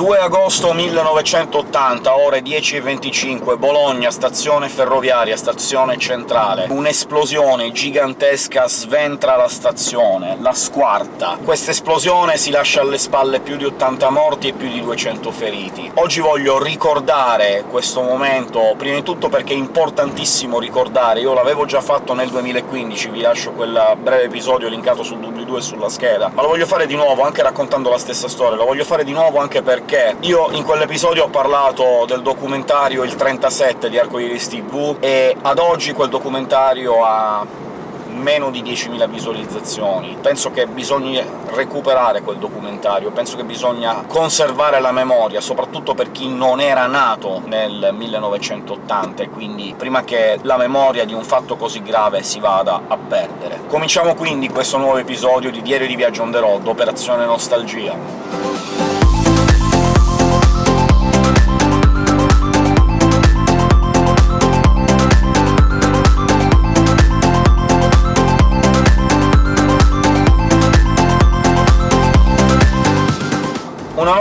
2 agosto 1980, ore 10.25, Bologna, stazione ferroviaria, stazione centrale. Un'esplosione gigantesca sventra la stazione, la squarta. Questa esplosione si lascia alle spalle più di 80 morti e più di 200 feriti. Oggi voglio ricordare questo momento, prima di tutto perché è importantissimo ricordare, io l'avevo già fatto nel 2015, vi lascio quel breve episodio linkato sul doobly-doo e sulla scheda, ma lo voglio fare di nuovo, anche raccontando la stessa storia, lo voglio fare di nuovo anche perché perché io in quell'episodio ho parlato del documentario Il 37 di Arcoiris TV, e ad oggi quel documentario ha meno di 10.000 visualizzazioni. Penso che bisogna recuperare quel documentario, penso che bisogna conservare la memoria, soprattutto per chi non era nato nel 1980, e quindi prima che la memoria di un fatto così grave si vada a perdere. Cominciamo quindi questo nuovo episodio di Diario di Viaggio on the road, Operazione Nostalgia.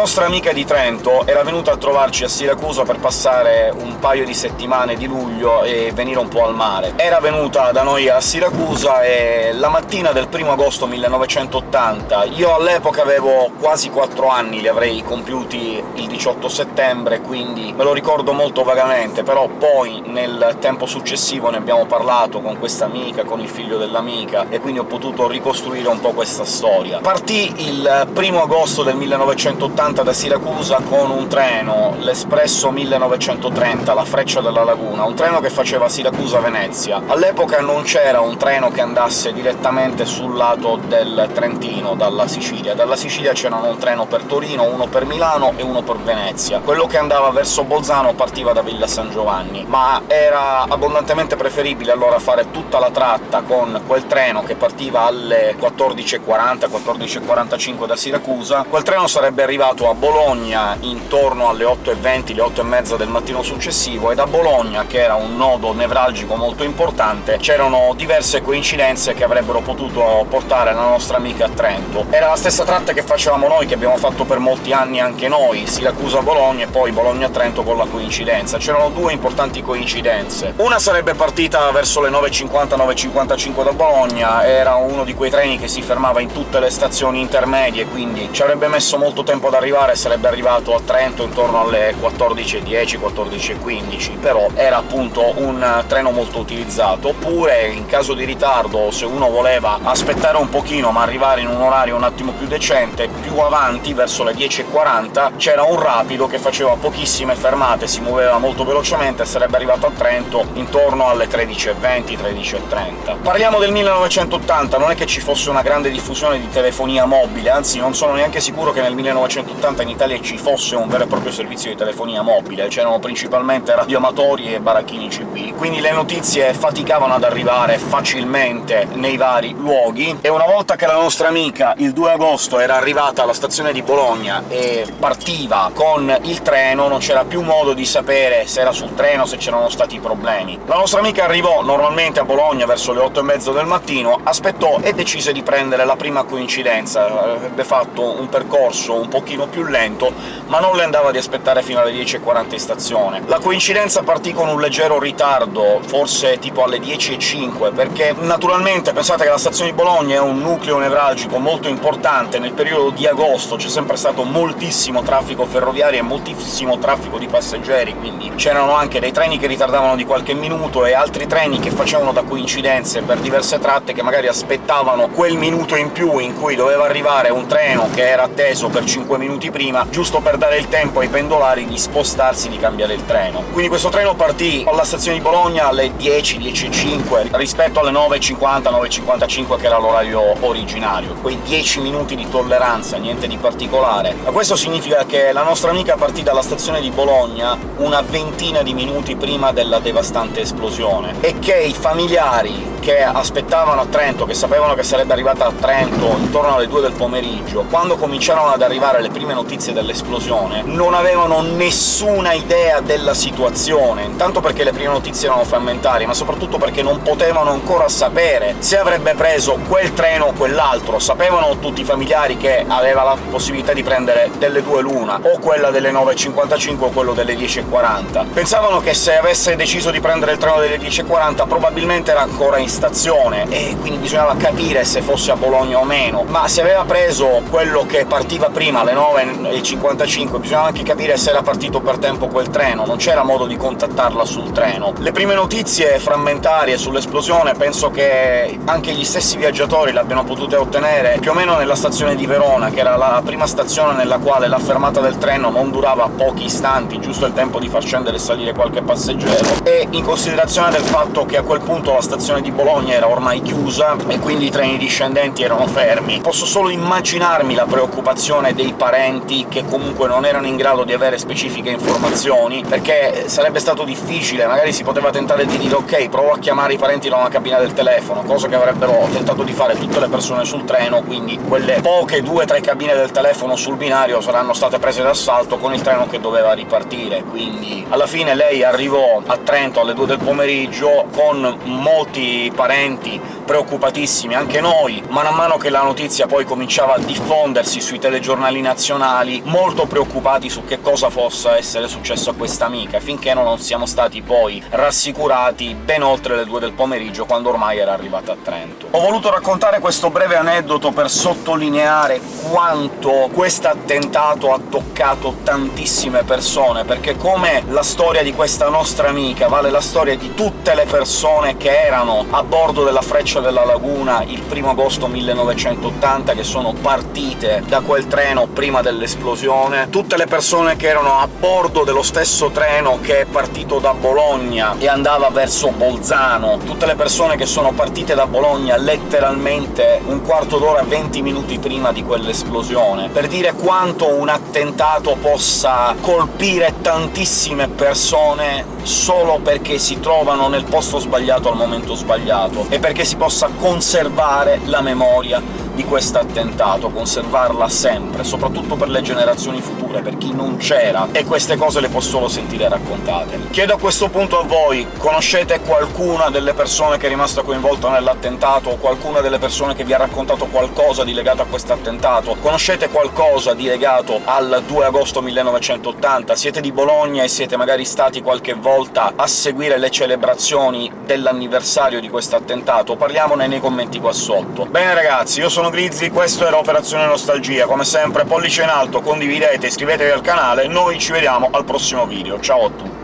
Nostra amica di Trento era venuta a trovarci a Siracusa per passare un paio di settimane di luglio e venire un po' al mare. Era venuta da noi a Siracusa e la mattina del 1 agosto 1980 io all'epoca avevo quasi 4 anni, li avrei compiuti il 18 settembre, quindi me lo ricordo molto vagamente, però poi nel tempo successivo ne abbiamo parlato con questa amica, con il figlio dell'amica, e quindi ho potuto ricostruire un po' questa storia. Partì il 1 agosto del 1980 partita da Siracusa con un treno, l'Espresso 1930, la Freccia della Laguna, un treno che faceva Siracusa-Venezia. All'epoca non c'era un treno che andasse direttamente sul lato del Trentino, dalla Sicilia. Dalla Sicilia c'erano un treno per Torino, uno per Milano e uno per Venezia. Quello che andava verso Bolzano partiva da Villa San Giovanni, ma era abbondantemente preferibile allora fare tutta la tratta con quel treno che partiva alle 14.40, 14.45 da Siracusa. Quel treno sarebbe arrivato a Bologna intorno alle 8.20, le 8.30 del mattino successivo, e da Bologna, che era un nodo nevralgico molto importante, c'erano diverse coincidenze che avrebbero potuto portare la nostra amica a Trento. Era la stessa tratta che facevamo noi, che abbiamo fatto per molti anni anche noi, Siracusa-Bologna e poi Bologna-Trento con la coincidenza. C'erano due importanti coincidenze. Una sarebbe partita verso le 9.50-9.55 da Bologna, era uno di quei treni che si fermava in tutte le stazioni intermedie, quindi ci avrebbe messo molto tempo ad arrivare arrivare sarebbe arrivato a Trento intorno alle 14.10, 14.15, però era appunto un treno molto utilizzato. Oppure, in caso di ritardo, se uno voleva aspettare un pochino ma arrivare in un orario un attimo più decente, più avanti, verso le 10.40, c'era un rapido che faceva pochissime fermate, si muoveva molto velocemente e sarebbe arrivato a Trento intorno alle 13.20, 13.30. Parliamo del 1980, non è che ci fosse una grande diffusione di telefonia mobile, anzi non sono neanche sicuro che nel 1980 80 in Italia ci fosse un vero e proprio servizio di telefonia mobile, c'erano principalmente radioamatori e baracchini CB, quindi le notizie faticavano ad arrivare facilmente nei vari luoghi, e una volta che la nostra amica il 2 agosto era arrivata alla stazione di Bologna e partiva con il treno, non c'era più modo di sapere se era sul treno, se c'erano stati problemi. La nostra amica arrivò normalmente a Bologna verso le 8 e mezzo del mattino, aspettò e decise di prendere la prima coincidenza. Avrebbe fatto un percorso un pochino più lento, ma non le andava di aspettare fino alle 10.40 in stazione. La coincidenza partì con un leggero ritardo, forse tipo alle 10.05, perché naturalmente pensate che la stazione di Bologna è un nucleo nevralgico molto importante, nel periodo di agosto c'è sempre stato moltissimo traffico ferroviario e moltissimo traffico di passeggeri, quindi c'erano anche dei treni che ritardavano di qualche minuto e altri treni che facevano da coincidenze per diverse tratte che magari aspettavano quel minuto in più in cui doveva arrivare un treno che era atteso per 5 minuti minuti prima, giusto per dare il tempo ai pendolari di spostarsi, di cambiare il treno. Quindi questo treno partì alla stazione di Bologna alle 10, 10.05, rispetto alle 9.50, 9.55 che era l'orario originario. Quei 10 minuti di tolleranza, niente di particolare. Ma questo significa che la nostra amica partì dalla stazione di Bologna una ventina di minuti prima della devastante esplosione, e che i familiari che aspettavano a Trento, che sapevano che sarebbe arrivata a Trento intorno alle 2 del pomeriggio, quando cominciarono ad arrivare le prime notizie dell'esplosione, non avevano nessuna idea della situazione, intanto perché le prime notizie erano frammentarie, ma soprattutto perché non potevano ancora sapere se avrebbe preso quel treno o quell'altro. Sapevano tutti i familiari che aveva la possibilità di prendere delle due l'una, o quella delle 9.55 o quello delle 10.40. Pensavano che se avesse deciso di prendere il treno delle 10.40 probabilmente era ancora in stazione, e quindi bisognava capire se fosse a Bologna o meno, ma se aveva preso quello che partiva prima, alle 9.55, bisognava anche capire se era partito per tempo quel treno, non c'era modo di contattarla sul treno. Le prime notizie frammentarie sull'esplosione penso che anche gli stessi viaggiatori l'abbiano potute ottenere più o meno nella stazione di Verona, che era la prima stazione nella quale la fermata del treno non durava pochi istanti, giusto il tempo di far scendere e salire qualche passeggero, e in considerazione del fatto che a quel punto la stazione di Bologna era ormai chiusa, e quindi i treni discendenti erano fermi. Posso solo immaginarmi la preoccupazione dei parenti, che comunque non erano in grado di avere specifiche informazioni, perché sarebbe stato difficile, magari si poteva tentare di dire «ok, provo a chiamare i parenti da una cabina del telefono», cosa che avrebbero tentato di fare tutte le persone sul treno, quindi quelle poche due o tre cabine del telefono sul binario saranno state prese d'assalto con il treno che doveva ripartire, quindi alla fine lei arrivò a Trento alle 2 del pomeriggio con molti parenti preoccupatissimi, anche noi, man mano che la notizia poi cominciava a diffondersi sui telegiornali nazionali, molto preoccupati su che cosa possa essere successo a questa amica, finché non siamo stati poi rassicurati ben oltre le 2 del pomeriggio, quando ormai era arrivata a Trento. Ho voluto raccontare questo breve aneddoto per sottolineare quanto questo attentato ha toccato tantissime persone, perché come la storia di questa nostra amica vale la storia di tutte le persone che erano a bordo della Freccia della Laguna il 1 agosto 1980, che sono partite da quel treno prima dell'esplosione, tutte le persone che erano a bordo dello stesso treno che è partito da Bologna e andava verso Bolzano, tutte le persone che sono partite da Bologna letteralmente un quarto d'ora, 20 minuti prima di quell'esplosione, per dire quanto un attentato possa colpire tantissime persone solo perché si trovano nel posto sbagliato al momento sbagliato, e perché si possa conservare la memoria di questo attentato, conservarla sempre, soprattutto per le generazioni future, per chi non c'era, e queste cose le può solo sentire raccontate. Chiedo a questo punto a voi, conoscete qualcuna delle persone che è rimasta coinvolta nell'attentato, o qualcuna delle persone che vi ha raccontato qualcosa di legato a questo attentato? Conoscete qualcosa di legato al 2 agosto 1980? Siete di Bologna e siete magari stati qualche volta a seguire le celebrazioni dell'anniversario di questo attentato? Parliamone nei commenti qua sotto. Bene ragazzi, io sono Grizzly, questo era Operazione Nostalgia. Come sempre pollice in alto, condividete, iscrivetevi al canale, noi ci vediamo al prossimo video. Ciao a tutti!